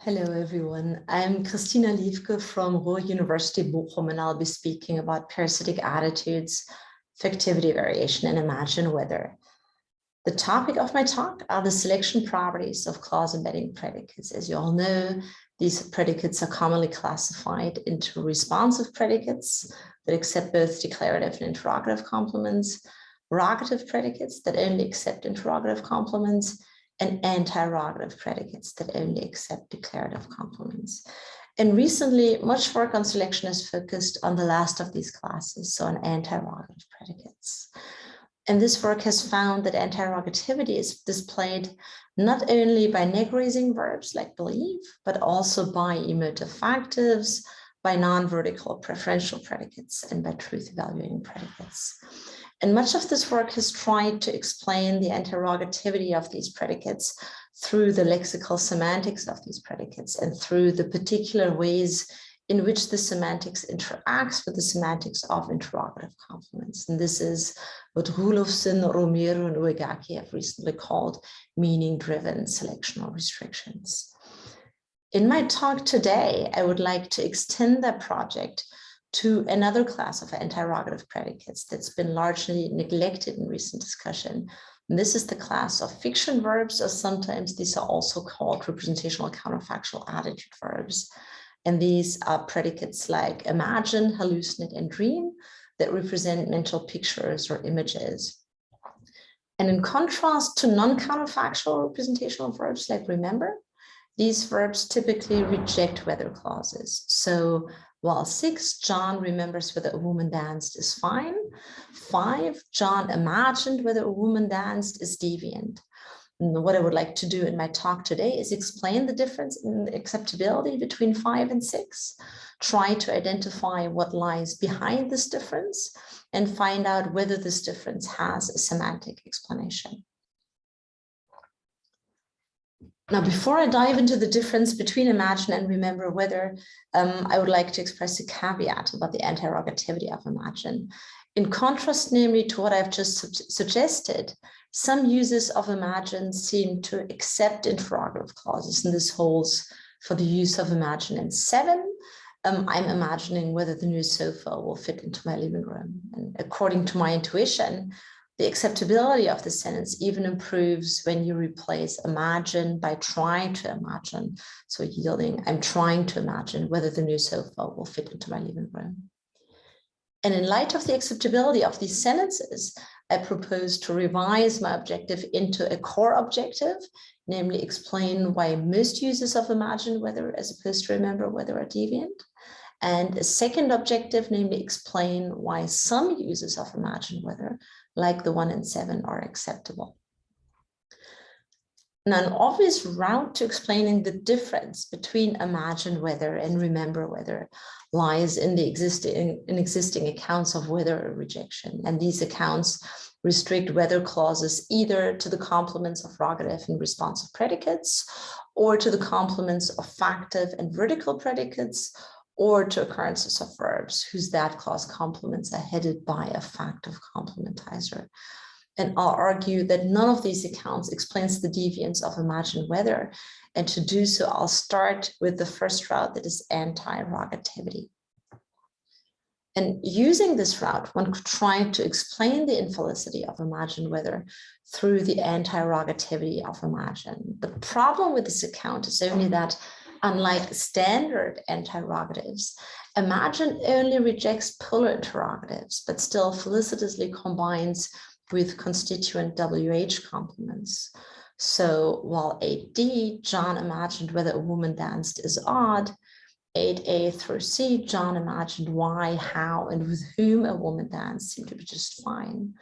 Hello, everyone. I'm Christina Liefke from Ruhr University Bochum, and I'll be speaking about parasitic attitudes, factivity variation, and imagine whether. The topic of my talk are the selection properties of clause embedding predicates. As you all know, these predicates are commonly classified into responsive predicates that accept both declarative and interrogative complements, rogative predicates that only accept interrogative complements, and anti-rogative predicates that only accept declarative complements. And recently, much work on selection is focused on the last of these classes, so on anti-rogative predicates. And this work has found that anti-rogativity is displayed not only by neg-raising verbs like believe, but also by emotive factives, by non-vertical preferential predicates, and by truth evaluating predicates. And much of this work has tried to explain the interrogativity of these predicates through the lexical semantics of these predicates and through the particular ways in which the semantics interacts with the semantics of interrogative complements. And this is what Roelofsen, Romero, and Uegaki have recently called meaning-driven selectional restrictions. In my talk today, I would like to extend that project to another class of interrogative predicates that's been largely neglected in recent discussion. And this is the class of fiction verbs, or sometimes these are also called representational counterfactual attitude verbs. And these are predicates like imagine, hallucinate, and dream that represent mental pictures or images. And in contrast to non-counterfactual representational verbs like remember, these verbs typically reject whether clauses. So while six, John remembers whether a woman danced is fine. Five, John imagined whether a woman danced is deviant. And what I would like to do in my talk today is explain the difference in acceptability between five and six, try to identify what lies behind this difference, and find out whether this difference has a semantic explanation. Now, before I dive into the difference between imagine and remember whether, um, I would like to express a caveat about the interrogativity of imagine. In contrast, namely, to what I've just su suggested, some users of imagine seem to accept interrogative clauses, and this holds for the use of imagine in seven. Um, I'm imagining whether the new sofa will fit into my living room. And according to my intuition, the acceptability of the sentence even improves when you replace imagine by trying to imagine. So yielding, I'm trying to imagine whether the new sofa will fit into my living room. And in light of the acceptability of these sentences, I propose to revise my objective into a core objective, namely explain why most users of imagine whether as opposed to remember whether are deviant. And a second objective, namely explain why some users of imagine whether like the one in seven are acceptable. Now, an obvious route to explaining the difference between imagine whether and remember whether lies in the existing in existing accounts of whether rejection. And these accounts restrict whether clauses either to the complements of rogative and responsive predicates or to the complements of factive and vertical predicates or to occurrences of verbs whose that clause complements are headed by a factive complementizer. And I'll argue that none of these accounts explains the deviance of imagine whether. And to do so, I'll start with the first route that is anti-rogativity. And using this route, one could try to explain the infelicity of imagine whether through the anti-rogativity of imagine. The problem with this account is only that unlike standard interrogatives, Imagine only rejects polar interrogatives, but still felicitously combines with constituent WH complements. So while 8D, John imagined whether a woman danced is odd, 8A through C, John imagined why, how, and with whom a woman danced seemed to be just fine.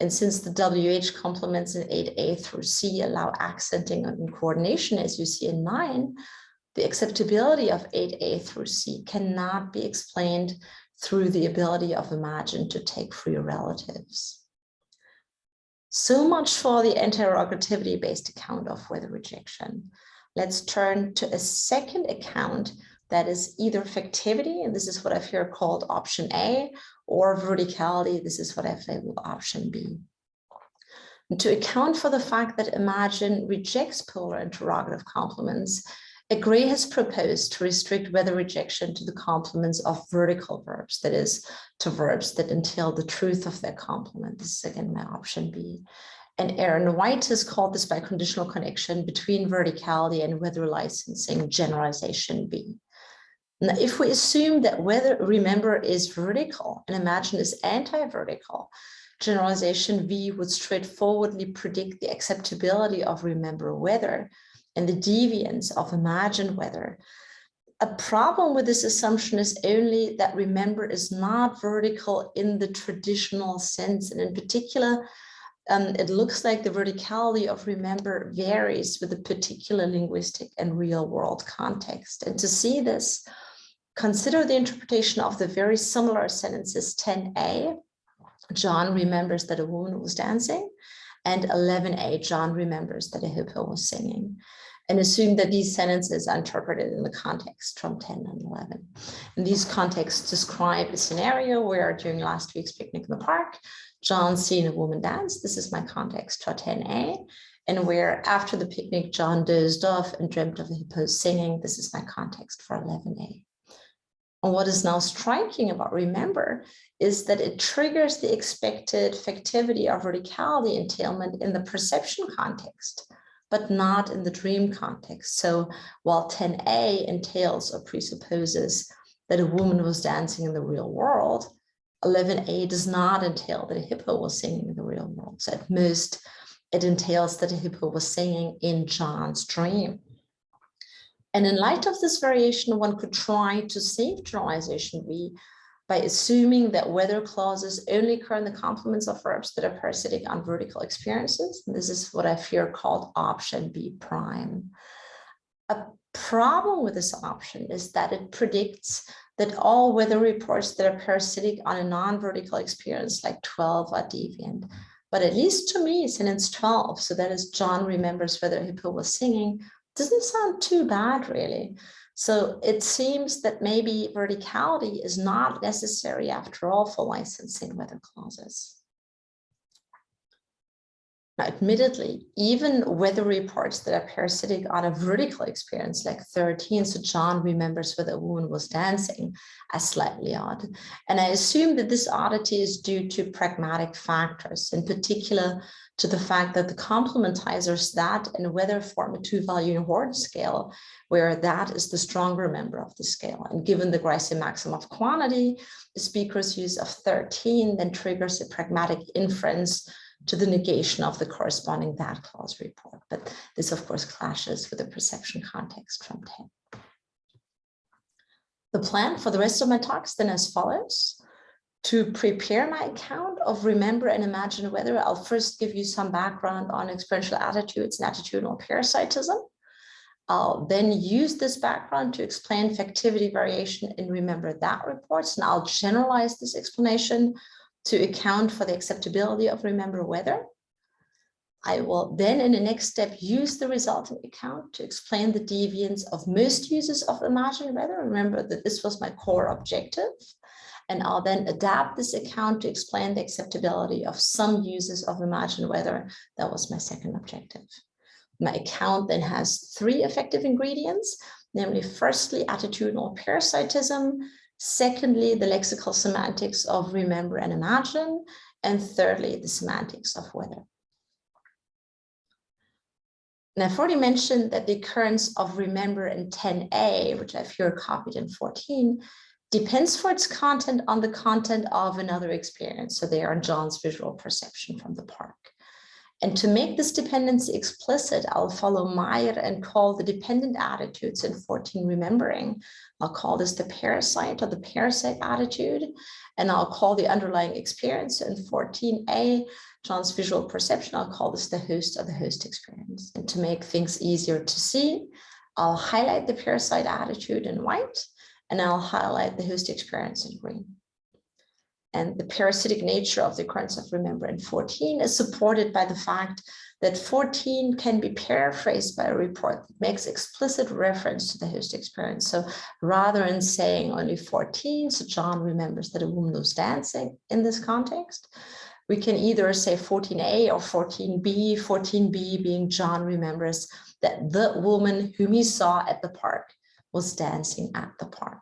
And since the WH complements in 8A through C allow accenting and coordination, as you see in 9, the acceptability of 8A through C cannot be explained through the ability of Imagine to take free relatives. So much for the interrogativity-based account of whether rejection. Let's turn to a second account that is either factivity, and this is what I've here called option A, or verticality, this is what I've labeled option B. And to account for the fact that Imagine rejects polar interrogative complements, Egré has proposed to restrict whether rejection to the complements of vertical verbs, that is, to verbs that entail the truth of their complement. This is again my option B. And Aaron White has called this by conditional connection between verticality and whether licensing generalization B. Now, if we assume that weather, remember, is vertical and imagine is anti-vertical, generalization V would straightforwardly predict the acceptability of remember whether and the deviance of imagined whether. A problem with this assumption is only that remember is not vertical in the traditional sense. And in particular, um, it looks like the verticality of remember varies with a particular linguistic and real world context. And to see this, consider the interpretation of the very similar sentences 10a. John remembers that a woman was dancing and 11a, John remembers that a hippo was singing and assume that these sentences are interpreted in the context from 10 and 11. And these contexts describe a scenario where during last week's picnic in the park, John seen a woman dance. This is my context for 10a. And where after the picnic, John dozed off and dreamt of the hippos singing. This is my context for 11a. And what is now striking about remember is that it triggers the expected factivity of radicality entailment in the perception context but not in the dream context. So while 10a entails or presupposes that a woman was dancing in the real world, 11a does not entail that a hippo was singing in the real world. So at most, it entails that a hippo was singing in John's dream. And in light of this variation, one could try to save generalization V by assuming that whether clauses only occur in the complements of verbs that are parasitic on vertical experiences. And this is what I fear called option B prime. A problem with this option is that it predicts that all whether reports that are parasitic on a non-vertical experience like 12 are deviant. But at least to me, sentence 12, so that is John remembers whether Hippo was singing, doesn't sound too bad really. So it seems that maybe verticality is not necessary after all for licensing whether clauses. Now, admittedly, even whether reports that are parasitic on a vertical experience like 13, so John remembers whether a woman was dancing, are slightly odd. And I assume that this oddity is due to pragmatic factors, in particular to the fact that the complementizers that and whether form a two-value Horn scale, where that is the stronger member of the scale. And given the Grice maximum of quantity, the speaker's use of 13 then triggers a pragmatic inference to the negation of the corresponding that clause report. But this, of course, clashes with the perception context from 10. The plan for the rest of my talks then as follows. To prepare my account of remember and imagine whether, I'll first give you some background on experiential attitudes and attitudinal parasitism. I'll then use this background to explain factivity variation in remember that reports, and I'll generalize this explanation to account for the acceptability of remember whether. I will then in the next step use the resulting account to explain the deviance of most users of imagined whether. Remember that this was my core objective. And I'll then adapt this account to explain the acceptability of some users of imagined whether. That was my second objective. My account then has three effective ingredients, namely firstly, attitudinal parasitism, Secondly, the lexical semantics of remember and imagine. And thirdly, the semantics of whether. And I've already mentioned that the occurrence of remember in 10a, which I've here copied in 14, depends for its content on the content of another experience. So they are John's visual perception from the park. And to make this dependency explicit, I'll follow Meyer and call the dependent attitudes in 14 remembering. I'll call this the parasite or the parasite attitude, and I'll call the underlying experience in 14a, John's visual perception, I'll call this the host or the host experience. And to make things easier to see, I'll highlight the parasite attitude in white, and I'll highlight the host experience in green and the parasitic nature of the occurrence of remember 14 is supported by the fact that 14 can be paraphrased by a report that makes explicit reference to the host experience. So rather than saying only 14, so John remembers that a woman was dancing in this context, we can either say 14a or 14b, 14b being John remembers that the woman whom he saw at the park was dancing at the park.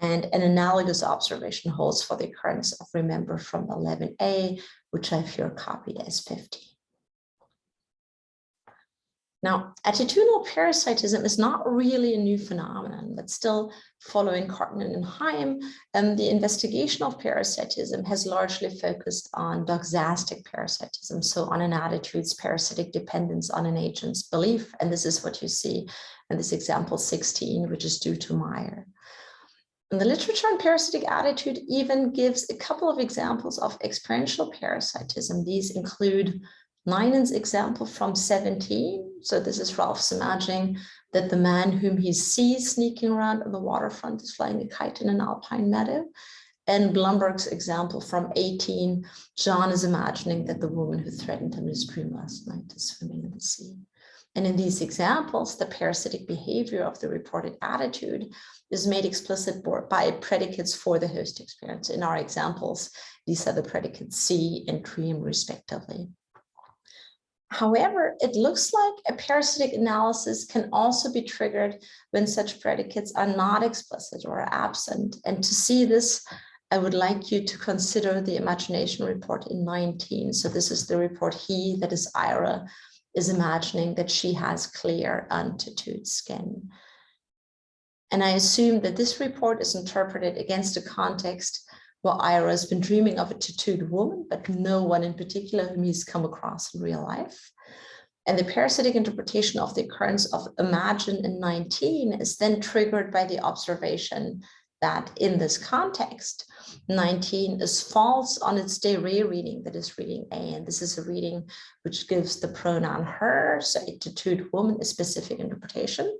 And an analogous observation holds for the occurrence of remember from 11a, which I've here copied as 50. Now, attitudinal parasitism is not really a new phenomenon, but still following Karttunen and Heim, um, the investigation of parasitism has largely focused on doxastic parasitism, so on an attitude's parasitic dependence on an agent's belief. And this is what you see in this example 16, which is due to Meyer. And the literature on parasitic attitude even gives a couple of examples of experiential parasitism. These include Leinen's example from 17. So this is Ralph's imagining that the man whom he sees sneaking around on the waterfront is flying a kite in an alpine meadow. And Blumberg's example from 18, John is imagining that the woman who threatened him in his dream last night is swimming in the sea. And in these examples, the parasitic behavior of the reported attitude is made explicit by predicates for the host experience. In our examples, these are the predicates see and dream respectively. However, it looks like a parasitic analysis can also be triggered when such predicates are not explicit or absent. And to see this, I would like you to consider the imagination report in 19. So this is the report he, that is Ira, is imagining that she has clear untattooed skin. And I assume that this report is interpreted against a context where Ira has been dreaming of a tattooed woman, but no one in particular whom he's come across in real life. And the parasitic interpretation of the occurrence of imagine in 19 is then triggered by the observation that in this context, 19 is false on its de re reading, that is reading A. And this is a reading which gives the pronoun her, so a tattooed woman, a specific interpretation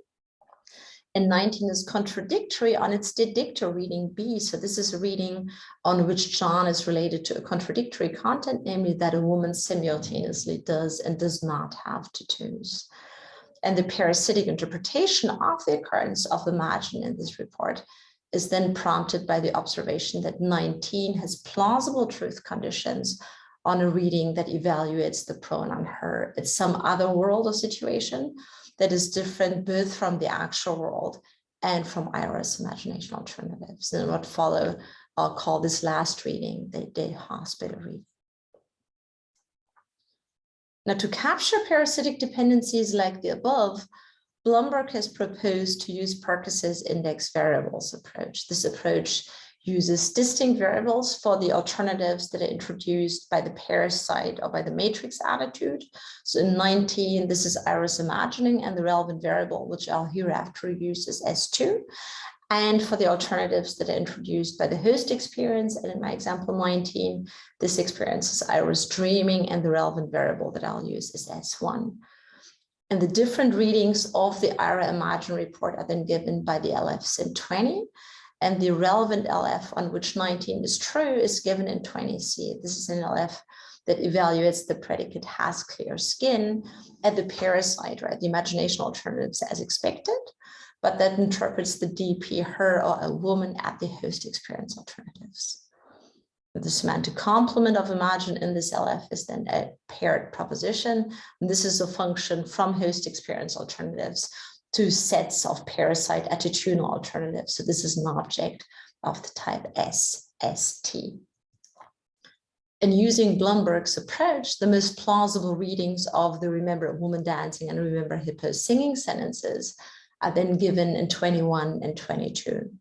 and 19 is contradictory on its de reading B. So this is a reading on which John is related to a contradictory content, namely that a woman simultaneously does and does not have tattoos. And the parasitic interpretation of the occurrence of the margin in this report is then prompted by the observation that 19 has plausible truth conditions on a reading that evaluates the pronoun her. It's some other world or situation that is different both from the actual world and from Ira's imagination alternatives. And what follow, I'll call this last reading the, the hospital reading. Now, to capture parasitic dependencies like the above, Blumberg has proposed to use Percus's index variables approach. This approach uses distinct variables for the alternatives that are introduced by the parasite or by the matrix attitude. So in 19, this is Ira's imagining and the relevant variable, which I'll hereafter use is S2. And for the alternatives that are introduced by the host experience, and in my example 19, this experience is Ira's dreaming and the relevant variable that I'll use is S1. And the different readings of the Ira Imagine report are then given by the LFs in 20 and the relevant LF on which 19 is true is given in 20C. This is an LF that evaluates the predicate has clear skin at the parasite, right? The imagination alternatives as expected, but that interprets the DP her or a woman at the host experience alternatives. The semantic complement of imagine in this LF is then a paired proposition. And this is a function from host experience alternatives two sets of parasite attitudinal alternatives. So this is an object of the type SST. And using Blumberg's approach, the most plausible readings of the Remember a Woman Dancing and Remember Hippo Singing sentences are then given in 21 and 22.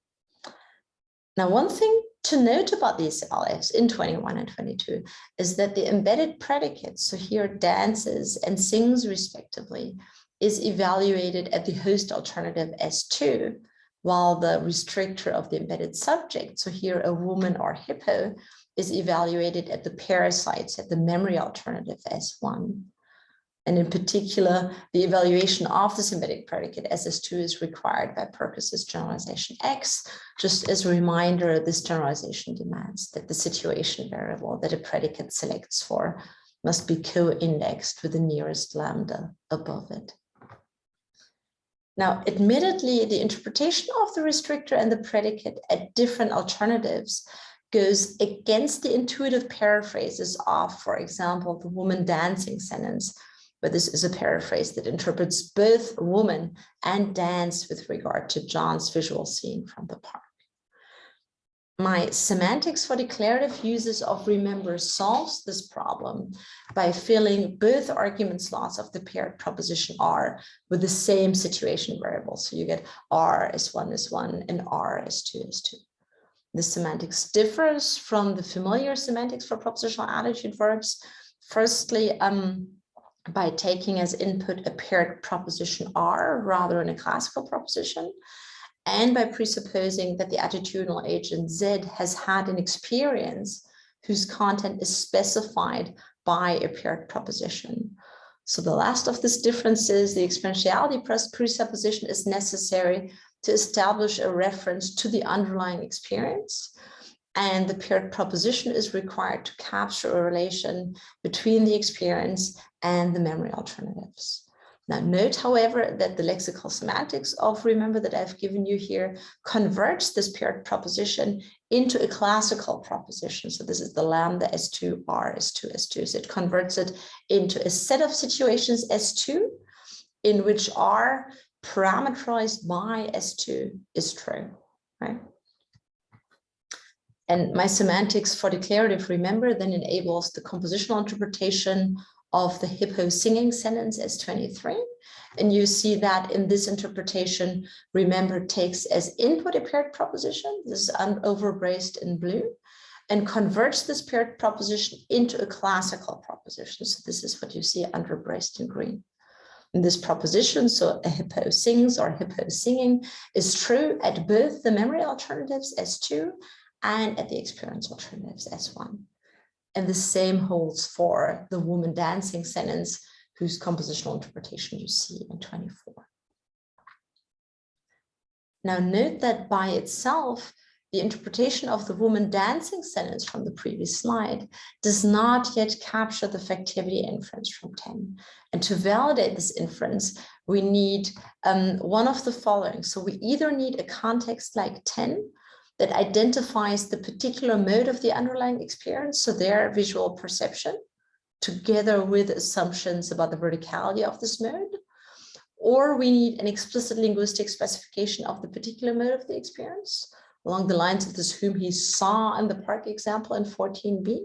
Now, one thing to note about these LFs in 21 and 22 is that the embedded predicates, so here dances and sings respectively, is evaluated at the host alternative S2, while the restrictor of the embedded subject, so here a woman or hippo, is evaluated at the parasites at the memory alternative S1. And in particular, the evaluation of the embedded predicate SS2 is required by Percus's generalization X. Just as a reminder, this generalization demands that the situation variable that a predicate selects for must be co-indexed with the nearest lambda above it. Now, admittedly, the interpretation of the restrictor and the predicate at different alternatives goes against the intuitive paraphrases of, for example, the woman dancing sentence, but this is a paraphrase that interprets both woman and dance with regard to John's visual scene from the park. My semantics for declarative uses of remember solves this problem by filling both argument slots of the paired proposition R with the same situation variable. So you get R as one is one and R as two is two. The semantics differs from the familiar semantics for propositional attitude verbs. Firstly, um, by taking as input a paired proposition R rather than a classical proposition, and by presupposing that the attitudinal agent Z has had an experience whose content is specified by a paired proposition. So the last of these differences, the experientiality presupposition is necessary to establish a reference to the underlying experience. And the paired proposition is required to capture a relation between the experience and the memory alternatives. Now note, however, that the lexical semantics of remember that I've given you here converts this paired proposition into a classical proposition. So this is the lambda S2 R S2 S2. So it converts it into a set of situations S2 in which R parameterized by S2 is true, right? And my semantics for declarative remember then enables the compositional interpretation of the hippo singing sentence as 23. And you see that in this interpretation, remember takes as input a paired proposition, this is overbraced in blue, and converts this paired proposition into a classical proposition. So this is what you see underbraced in green. In this proposition, so a hippo sings or hippo singing is true at both the memory alternatives S2 and at the experience alternatives S1. And the same holds for the woman dancing sentence, whose compositional interpretation you see in 24. Now note that by itself, the interpretation of the woman dancing sentence from the previous slide does not yet capture the factivity inference from 10. And to validate this inference, we need um, one of the following. So we either need a context like 10 that identifies the particular mode of the underlying experience, so their visual perception, together with assumptions about the verticality of this mode, or we need an explicit linguistic specification of the particular mode of the experience, along the lines of this whom he saw in the park example in 14b.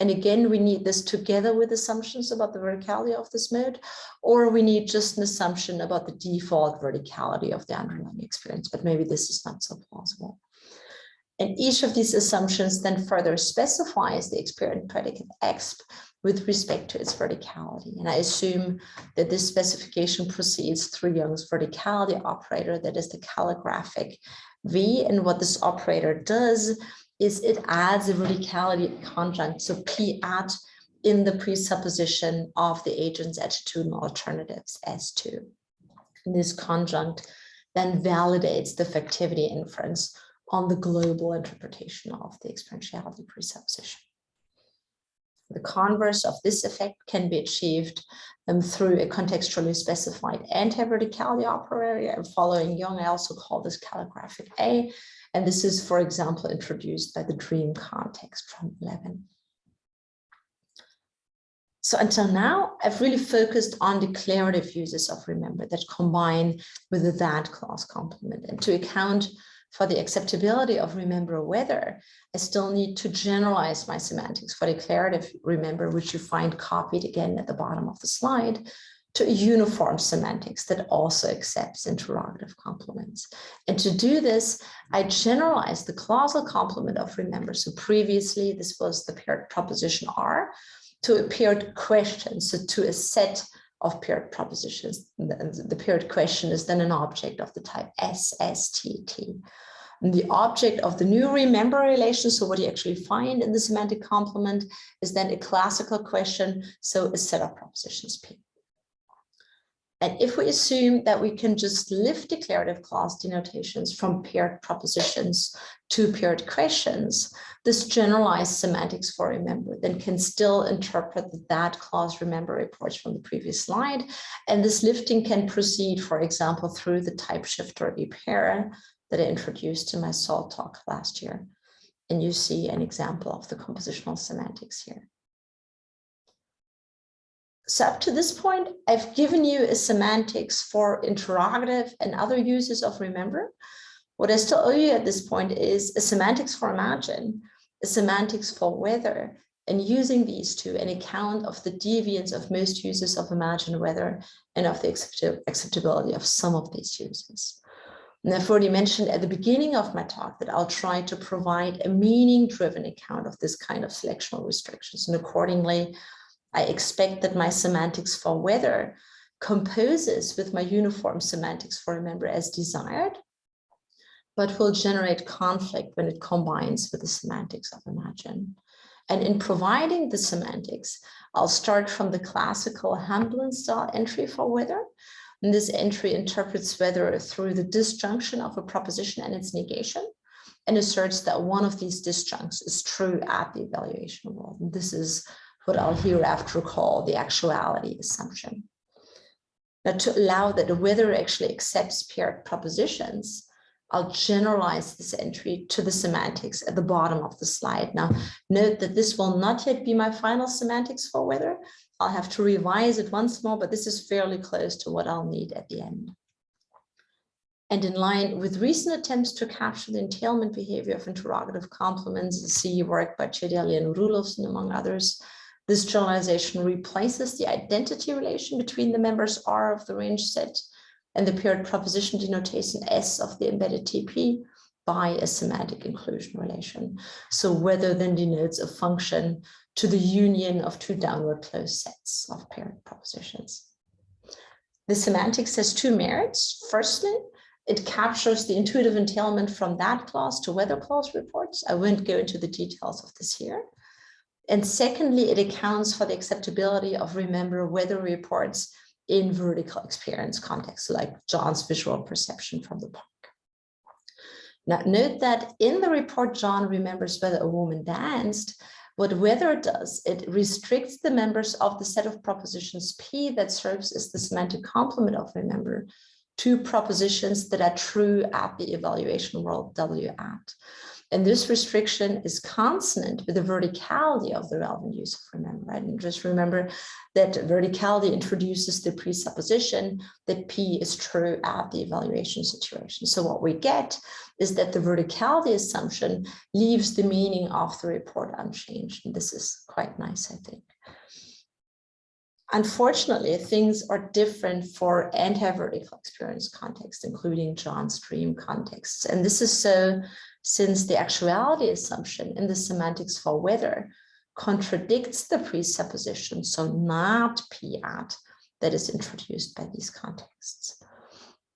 And again, we need this together with assumptions about the verticality of this mode, or we need just an assumption about the default verticality of the underlying experience, but maybe this is not so plausible. And each of these assumptions then further specifies the experience predicate X with respect to its verticality. And I assume that this specification proceeds through Young's verticality operator, that is the calligraphic V. And what this operator does is it adds a verticality conjunct, so P at in the presupposition of the agent's attitudinal alternatives S2. And this conjunct then validates the factivity inference on the global interpretation of the experientiality presupposition. The converse of this effect can be achieved um, through a contextually specified anti-verticality operator. And following Young, I also call this calligraphic A. And this is, for example, introduced by the dream context from 11. So until now, I've really focused on declarative uses of remember that combine with the that clause complement. And to account for the acceptability of remember whether, I still need to generalize my semantics for declarative remember, which you find copied again at the bottom of the slide, to a uniform semantics that also accepts interrogative complements. And to do this, I generalize the clausal complement of remember. So previously, this was the paired proposition R to a paired question, so to a set of paired propositions. The, the paired question is then an object of the type SSTT. And the object of the new remember relation, so what you actually find in the semantic complement is then a classical question, so a set of propositions P. And if we assume that we can just lift declarative clause denotations from paired propositions to paired questions, this generalized semantics for remember then can still interpret that clause remember reports from the previous slide. And this lifting can proceed, for example, through the type shifter repair that I introduced in my SALT talk last year. And you see an example of the compositional semantics here. So up to this point, I've given you a semantics for interrogative and other uses of remember. What I still owe you at this point is a semantics for imagine, a semantics for whether, and using these two an account of the deviance of most uses of imagine whether and of the acceptability of some of these uses. And I've already mentioned at the beginning of my talk that I'll try to provide a meaning-driven account of this kind of selectional restrictions. And accordingly, I expect that my semantics for whether composes with my uniform semantics for remember as desired, but will generate conflict when it combines with the semantics of imagine. And in providing the semantics, I'll start from the classical Hamblin style entry for whether. And this entry interprets whether through the disjunction of a proposition and its negation and asserts that one of these disjuncts is true at the evaluation world. And this is what I'll hereafter call the actuality assumption. Now to allow that the whether actually accepts paired propositions, I'll generalize this entry to the semantics at the bottom of the slide. Now, note that this will not yet be my final semantics for whether. I'll have to revise it once more, but this is fairly close to what I'll need at the end. And in line with recent attempts to capture the entailment behavior of interrogative complements, the see work by Cedeli and Roelofsen, among others, this generalization replaces the identity relation between the members R of the range set and the paired proposition denotation S of the embedded TP by a semantic inclusion relation. So whether then denotes a function to the union of two downward closed sets of paired propositions. The semantics has two merits. Firstly, it captures the intuitive entailment from that clause to whether clause reports. I won't go into the details of this here. And secondly, it accounts for the acceptability of remember whether reports in vertical experience context, like John's visual perception from the park. Now, note that in the report, John remembers whether a woman danced. What whether does, it restricts the members of the set of propositions P that serves as the semantic complement of remember to propositions that are true at the evaluation world W at. And this restriction is consonant with the verticality of the relevant use of remember, right? And just remember that verticality introduces the presupposition that P is true at the evaluation situation. So what we get is that the verticality assumption leaves the meaning of the report unchanged. And this is quite nice, I think. Unfortunately, things are different for anti-vertical experience context, including John's dream contexts. And this is so since the actuality assumption in the semantics for whether contradicts the presupposition, so not p at, that is introduced by these contexts.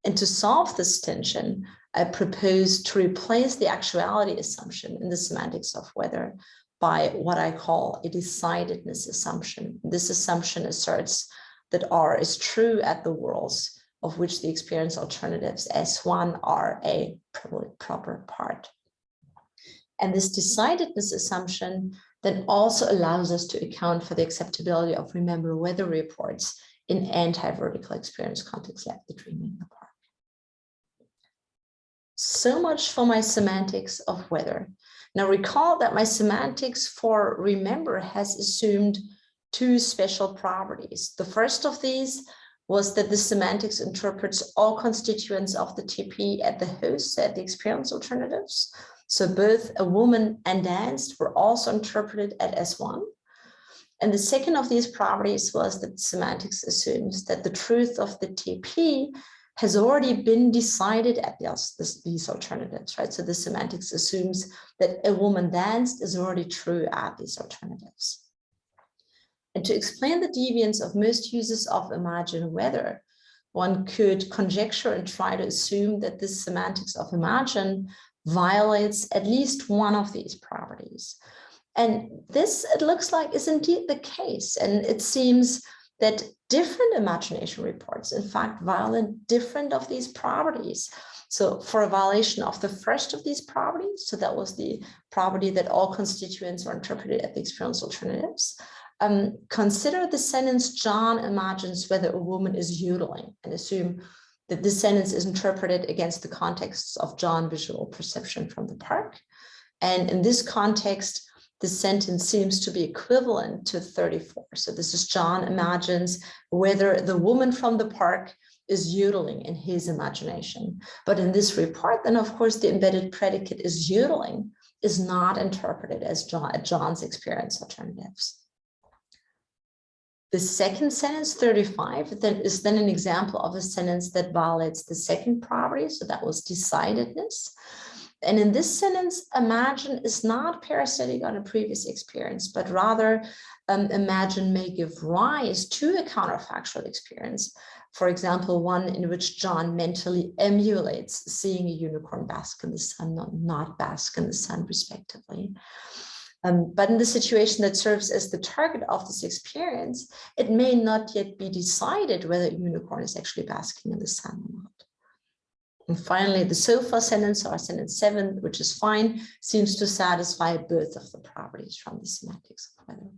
And to solve this tension, I propose to replace the actuality assumption in the semantics of whether by what I call a decidedness assumption. This assumption asserts that R is true at the worlds of which the experience alternatives S1 are a proper part. And this decidedness assumption then also allows us to account for the acceptability of remember whether reports in anti-vertical experience contexts like the dreaming park. So much for my semantics of whether. Now recall that my semantics for remember has assumed two special properties. The first of these was that the semantics interprets all constituents of the TP at the host at the experience alternatives. So both a woman and danced were also interpreted at S1. And the second of these properties was that semantics assumes that the truth of the TP has already been decided at these, these alternatives, right? So the semantics assumes that a woman danced is already true at these alternatives. And to explain the deviance of most uses of imagine whether, one could conjecture and try to assume that this semantics of imagine violates at least one of these properties. And this, it looks like, is indeed the case. And it seems that different imagination reports, in fact, violate different of these properties. So for a violation of the first of these properties, so that was the property that all constituents are interpreted at the experience alternatives, um, consider the sentence John imagines whether a woman is yodeling and assume that this sentence is interpreted against the context of John visual perception from the park. And in this context, the sentence seems to be equivalent to 34. So this is John imagines whether the woman from the park is yodeling in his imagination. But in this report, then of course, the embedded predicate is yodeling is not interpreted as John, John's experience alternatives. The second sentence, 35, that is then an example of a sentence that violates the second property. So that was decidedness. And in this sentence, imagine is not parasitic on a previous experience, but rather um, imagine may give rise to a counterfactual experience. For example, one in which John mentally emulates seeing a unicorn bask in the sun, not, not bask in the sun, respectively. Um, but in the situation that serves as the target of this experience, it may not yet be decided whether a unicorn is actually basking in the sun or not. And finally, the so far sentence or sentence seven, which is fine, seems to satisfy both of the properties from the semantics of whether.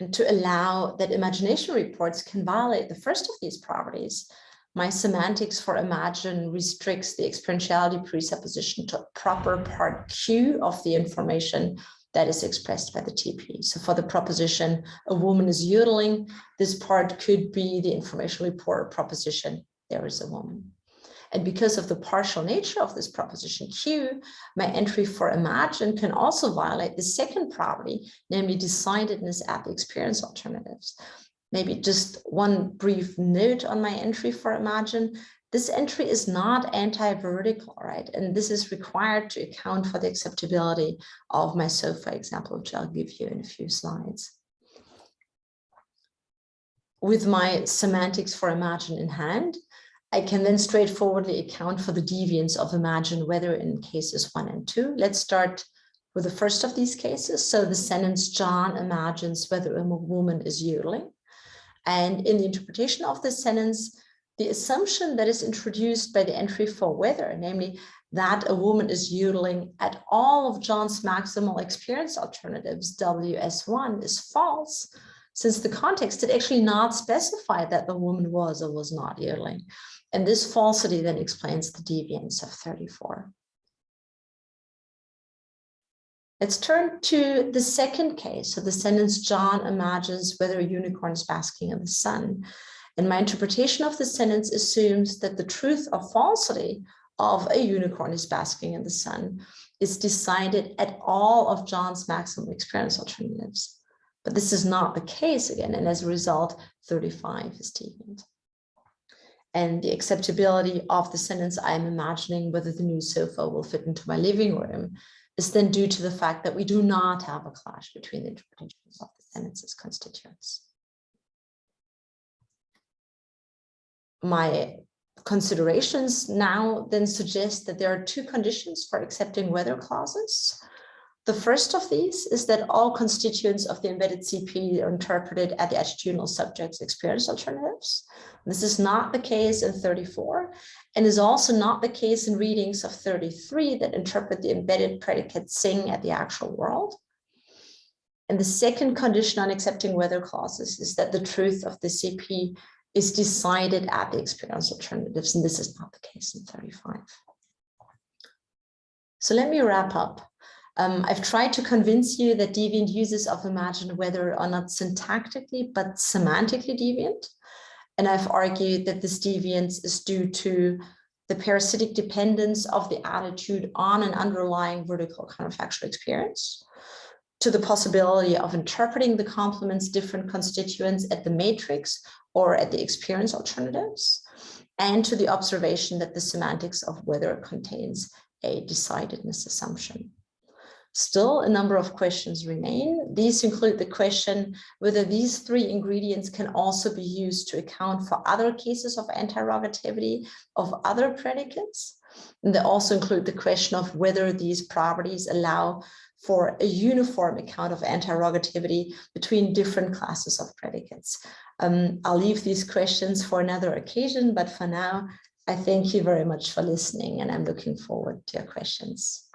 And to allow that imagination reports can violate the first of these properties, my semantics for imagine restricts the experientiality presupposition to a proper part Q of the information that is expressed by the TP. So for the proposition, a woman is yodeling, this part could be the information report proposition, there is a woman. And because of the partial nature of this proposition Q, my entry for imagine can also violate the second property, namely decidedness at the experience alternatives maybe just one brief note on my entry for Imagine. This entry is not anti-vertical, right? And this is required to account for the acceptability of my SOFA example, which I'll give you in a few slides. With my semantics for Imagine in hand, I can then straightforwardly account for the deviance of Imagine, whether in cases one and two. Let's start with the first of these cases. So the sentence, John imagines whether a woman is yodeling. And in the interpretation of this sentence, the assumption that is introduced by the entry for whether, namely that a woman is yodeling at all of John's maximal experience alternatives, WS1, is false, since the context did actually not specify that the woman was or was not yodeling. And this falsity then explains the deviance of 34. Let's turn to the second case. So the sentence, John imagines whether a unicorn is basking in the sun. And my interpretation of the sentence assumes that the truth or falsity of a unicorn is basking in the sun is decided at all of John's maximum experience alternatives. But this is not the case again, and as a result, 35 is taken. And the acceptability of the sentence, I'm imagining whether the new sofa will fit into my living room is then due to the fact that we do not have a clash between the interpretations of the sentences constituents. My considerations now then suggest that there are two conditions for accepting whether clauses. The first of these is that all constituents of the embedded CP are interpreted at the attitudinal subject's experience alternatives. This is not the case in 34 and is also not the case in readings of 33 that interpret the embedded predicate sing at the actual world. And the second condition on accepting whether clauses is that the truth of the CP is decided at the experience alternatives, and this is not the case in 35. So let me wrap up. Um, I've tried to convince you that deviant uses of imagine whether are not syntactically, but semantically deviant. And I've argued that this deviance is due to the parasitic dependence of the attitude on an underlying vertical counterfactual experience, to the possibility of interpreting the complement's different constituents at the matrix or at the experience alternatives, and to the observation that the semantics of whether contains a decidedness assumption. Still, a number of questions remain. These include the question whether these three ingredients can also be used to account for other cases of antirogativity of other predicates. And they also include the question of whether these properties allow for a uniform account of antirogativity between different classes of predicates. Um, I'll leave these questions for another occasion, but for now, I thank you very much for listening and I'm looking forward to your questions.